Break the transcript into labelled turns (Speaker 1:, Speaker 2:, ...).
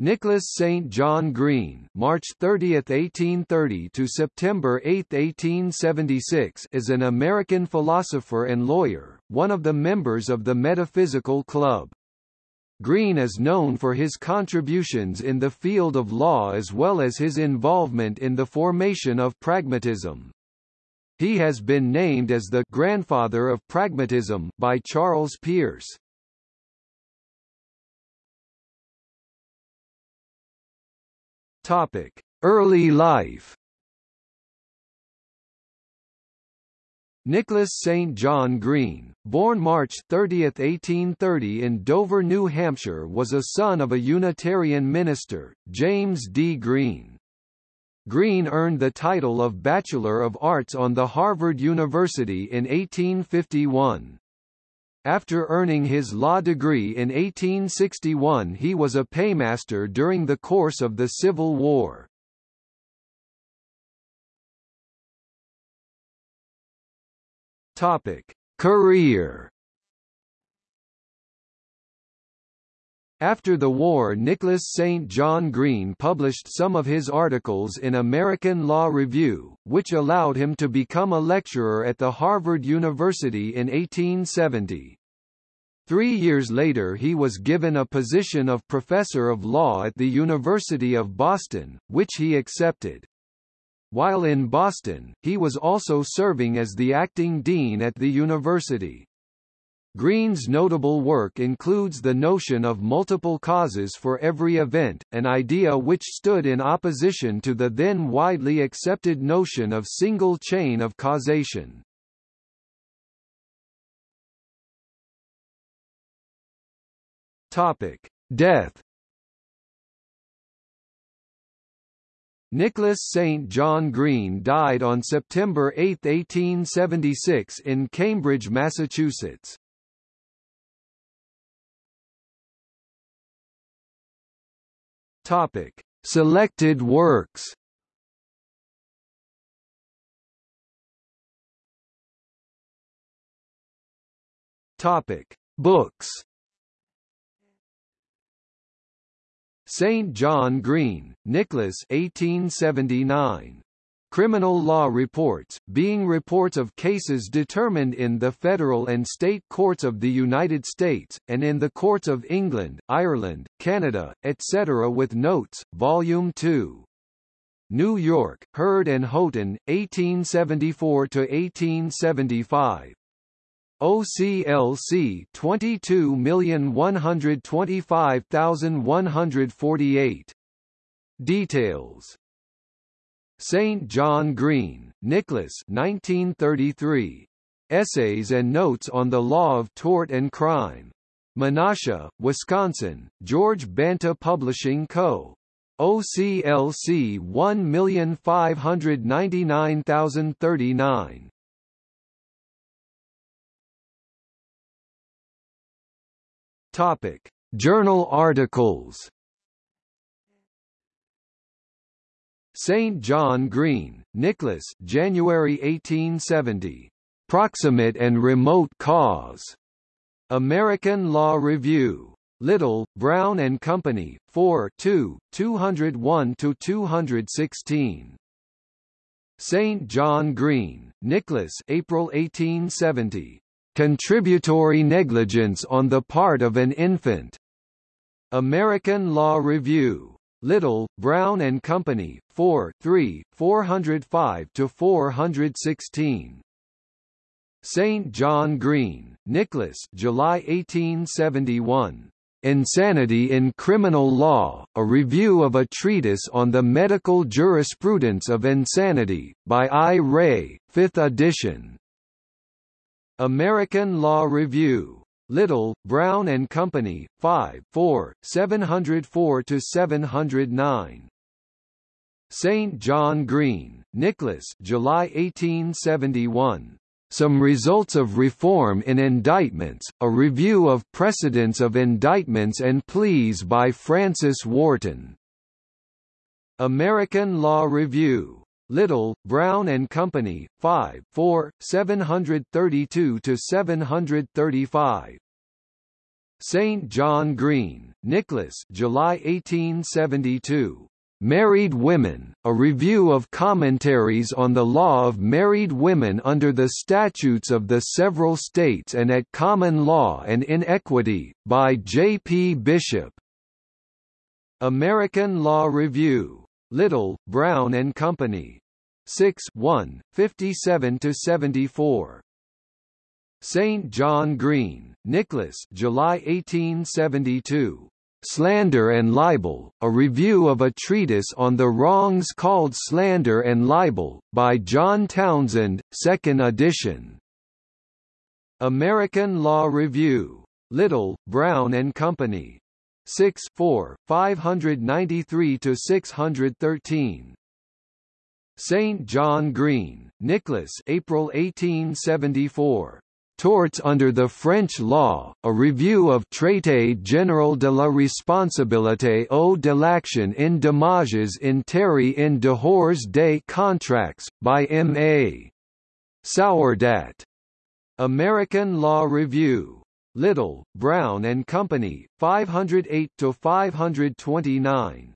Speaker 1: Nicholas St. John Green March 30, 1830 to September 8, 1876 is an American philosopher and lawyer, one of the members of the Metaphysical Club. Green is known for his contributions in the field of law as well as his involvement in the formation of pragmatism. He has been named as the «grandfather of pragmatism» by Charles Peirce. Topic: Early life. Nicholas St. John Green, born March 30, 1830 in Dover, New Hampshire was a son of a Unitarian minister, James D. Green. Green earned the title of Bachelor of Arts on the Harvard University in 1851. After earning his law degree in 1861 he was a paymaster during the course of the Civil War. Topic: Career After the war Nicholas St. John Green published some of his articles in American Law Review, which allowed him to become a lecturer at the Harvard University in 1870. Three years later he was given a position of professor of law at the University of Boston, which he accepted. While in Boston, he was also serving as the acting dean at the university. Green's notable work includes the notion of multiple causes for every event, an idea which stood in opposition to the then widely accepted notion of single chain of causation. Topic: Death Nicholas St. John Green died on September 8, 1876 in Cambridge, Massachusetts. Topic: Selected works. Topic: Books. St. John Green, Nicholas 1879. Criminal Law Reports, being reports of cases determined in the federal and state courts of the United States, and in the courts of England, Ireland, Canada, etc. with notes, Volume 2. New York, Hurd and Houghton, 1874–1875. OCLC 22125148. Details St. John Green, Nicholas 1933. Essays and Notes on the Law of Tort and Crime. Menasha, Wisconsin, George Banta Publishing Co. OCLC 1599039. Topic: Journal articles St. John Green, Nicholas January 1870. Proximate and Remote Cause. American Law Review. Little, Brown and Company, 4 2, 201–216. St. John Green, Nicholas April 1870. Contributory negligence on the part of an infant. American Law Review. Little, Brown and Company, 4 3, 405–416. St. John Green, Nicholas July 1871. Insanity in Criminal Law, a review of a treatise on the medical jurisprudence of insanity, by I. Ray, 5th edition. American Law Review. Little, Brown and Company, 5 4, 704–709. St. John Green, Nicholas July 1871. Some Results of Reform in Indictments, a review of precedents of indictments and pleas by Francis Wharton. American Law Review. Little, Brown and Company, 5 4, 732 to 735. St. John Green, Nicholas July 1872. Married Women, a review of commentaries on the law of married women under the statutes of the several states and at common law and in equity, by J. P. Bishop. American Law Review. Little, Brown and Company. 6 1, 57–74. St. John Green, Nicholas July 1872. Slander and Libel, a review of a treatise on the wrongs called slander and libel, by John Townsend, 2nd edition. American Law Review. Little, Brown and Company. 6 4, 593–613. St. John Green, Nicholas April 1874. Torts under the French law, a review of Traité général de la responsabilité ou de l'action in dommages intérêts in dehors des contracts, by M. A. Sourdat. American Law Review. Little, Brown and Company, 508–529.